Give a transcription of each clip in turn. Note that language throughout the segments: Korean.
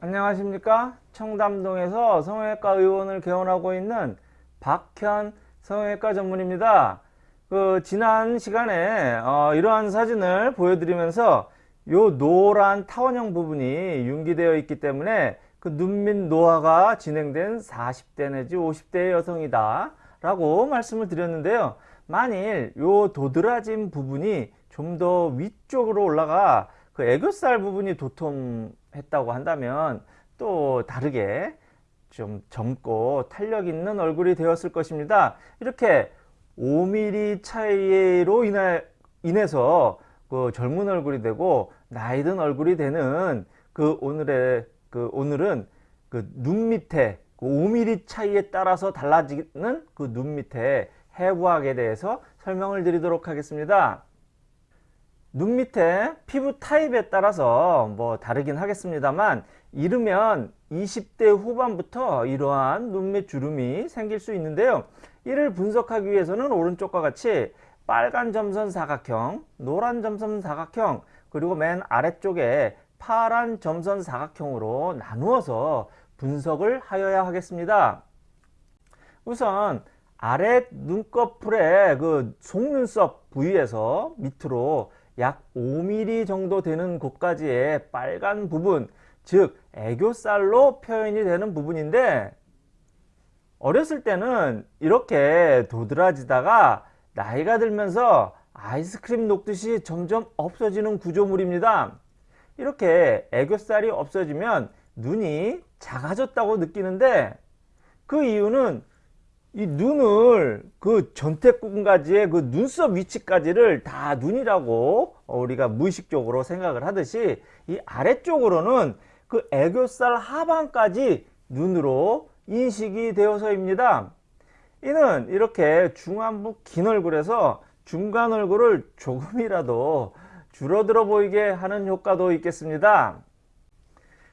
안녕하십니까? 청담동에서 성형외과 의원을 개원하고 있는 박현 성형외과 전문입니다. 그 지난 시간에 어, 이러한 사진을 보여드리면서 요 노란 타원형 부분이 융기되어 있기 때문에 그 눈밑 노화가 진행된 40대 내지 50대의 여성이다 라고 말씀을 드렸는데요. 만일 요 도드라진 부분이 좀 더 위쪽으로 올라가 그 애교살 부분이 도톰 했다고 한다면 또 다르게 좀 젊고 탄력 있는 얼굴이 되었을 것입니다 이렇게 5mm 차이로 인해, 인해서 그 젊은 얼굴이 되고 나이 든 얼굴이 되는 그 오늘의 그 오늘은 그 눈 밑에 그 5mm 차이에 따라서 달라지는 그 눈 밑에 해부학에 대해서 설명을 드리도록 하겠습니다. 눈 밑에 피부 타입에 따라서 뭐 다르긴 하겠습니다만 이르면 20대 후반부터 이러한 눈밑 주름이 생길 수 있는데요. 이를 분석하기 위해서는 오른쪽과 같이 빨간 점선 사각형, 노란 점선 사각형, 그리고 맨 아래쪽에 파란 점선 사각형으로 나누어서 분석을 하여야 하겠습니다. 우선 아래 눈꺼풀의 그 속눈썹 부위에서 밑으로 약 5mm 정도 되는 곳까지의 빨간 부분 즉 애교살로 표현이 되는 부분인데 어렸을 때는 이렇게 도드라지다가 나이가 들면서 아이스크림 녹듯이 점점 없어지는 구조물입니다. 이렇게 애교살이 없어지면 눈이 작아졌다고 느끼는데 그 이유는 이 눈을 그 전태궁까지의 그 눈썹 위치까지를 다 눈이라고 우리가 무의식적으로 생각을 하듯이 이 아래쪽으로는 그 애교살 하반까지 눈으로 인식이 되어서입니다. 이는 이렇게 중안부 긴 얼굴에서 중간 얼굴을 조금이라도 줄어들어 보이게 하는 효과도 있겠습니다.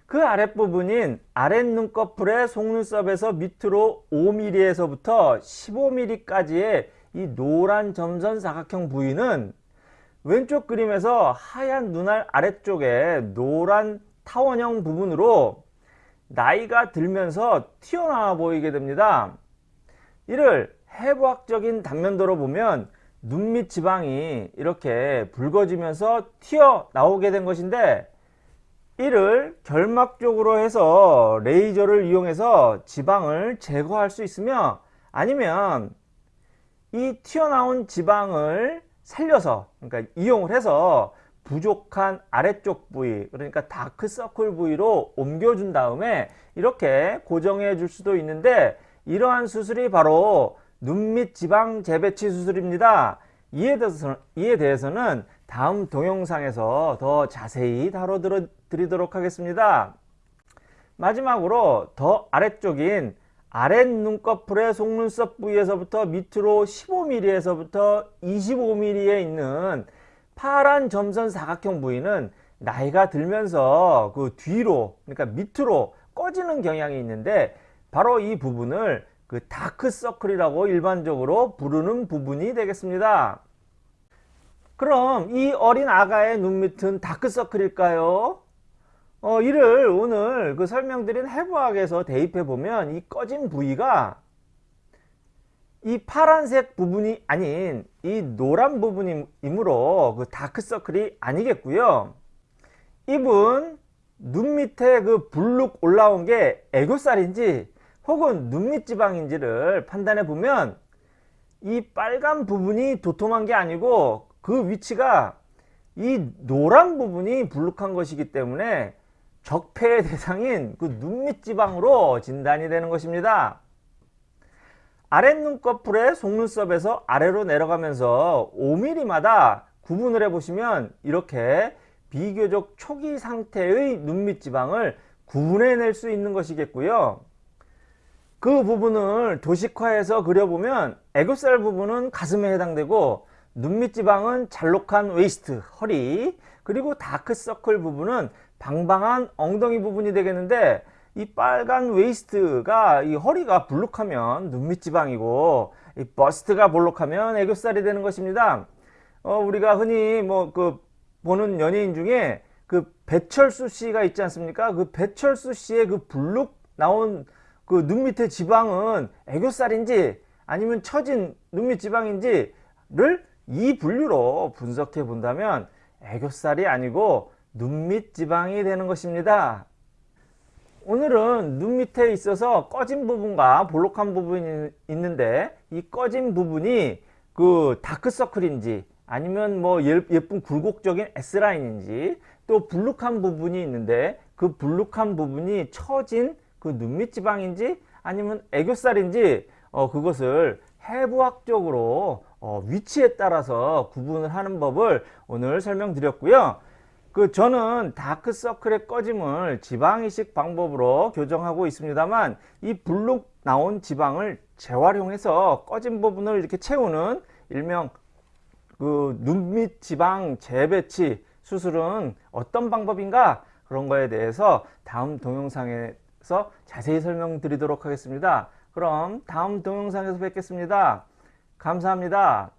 그 아랫부분인 아랫눈꺼풀의 속눈썹에서 밑으로 5mm에서부터 15mm까지의 이 노란 점선 사각형 부위는 왼쪽 그림에서 하얀 눈알 아래쪽에 노란 타원형 부분으로 나이가 들면서 튀어나와 보이게 됩니다. 이를 해부학적인 단면도로 보면 눈밑 지방이 이렇게 붉어지면서 튀어나오게 된 것인데 이를 결막적으로 해서 레이저를 이용해서 지방을 제거할 수 있으며 아니면 이 튀어나온 지방을 살려서 그러니까 이용을 해서 부족한 아래쪽 부위 그러니까 다크서클 부위로 옮겨준 다음에 이렇게 고정해 줄 수도 있는데 이러한 수술이 바로 눈 밑 지방 재배치 수술입니다. 이에, 대해서, 이에 대해서는 다음 동영상에서 더 자세히 다뤄 드리도록 하겠습니다. 마지막으로 더 아래쪽인 아랫 눈꺼풀의 속눈썹 부위에서부터 밑으로 15mm에서부터 25mm에 있는 파란 점선 사각형 부위는 나이가 들면서 그 뒤로 그러니까 밑으로 꺼지는 경향이 있는데 바로 이 부분을 그 다크서클이라고 일반적으로 부르는 부분이 되겠습니다. 그럼 이 어린 아가의 눈 밑은 다크서클일까요? 어, 이를 오늘 그 설명드린 해부학에서 대입해 보면 이 꺼진 부위가 이 파란색 부분이 아닌 이 노란 부분이므로 그 다크서클이 아니겠고요. 이분 눈 밑에 그 불룩 올라온 게 애교살인지 혹은 눈밑 지방인지를 판단해 보면 이 빨간 부분이 도톰한 게 아니고 그 위치가 이 노란 부분이 불룩한 것이기 때문에 적폐의 대상인 그 눈밑 지방으로 진단이 되는 것입니다. 아랫눈꺼풀의 속눈썹에서 아래로 내려가면서 5mm마다 구분을 해보시면 이렇게 비교적 초기 상태의 눈밑 지방을 구분해낼 수 있는 것이겠고요. 그 부분을 도식화해서 그려보면 애교살 부분은 가슴에 해당되고 눈밑 지방은 잘록한 waist, 허리, 그리고 다크서클 부분은 방방한 엉덩이 부분이 되겠는데 이 빨간 waist가 이 허리가 불룩하면 눈밑 지방이고 이 bust가 볼록하면 애교살이 되는 것입니다. 어, 우리가 흔히 뭐 그 보는 연예인 중에 그 배철수 씨가 있지 않습니까? 그 배철수 씨의 그 불룩 나온 그 눈 밑에 지방은 애교살인지 아니면 처진 눈밑 지방인지를 이 분류로 분석해 본다면 애교살이 아니고 눈밑 지방이 되는 것입니다. 오늘은 눈 밑에 있어서 꺼진 부분과 볼록한 부분이 있는데 이 꺼진 부분이 그 다크서클인지 아니면 뭐 예- 예쁜 굴곡적인 S라인인지 또 불룩한 부분이 있는데 그 불룩한 부분이 처진 그 눈밑 지방인지 아니면 애교살인지 어 그것을 해부학적으로 어 위치에 따라서 구분을 하는 법을 오늘 설명드렸고요. 그 저는 다크서클의 꺼짐을 지방이식 방법으로 교정하고 있습니다만 이 불룩 나온 지방을 재활용해서 꺼진 부분을 이렇게 채우는 일명 그 눈밑 지방 재배치 수술은 어떤 방법인가 그런 거에 대해서 다음 동영상에서 자세히 설명드리도록 하겠습니다. 그럼 다음 동영상에서 뵙겠습니다. 감사합니다.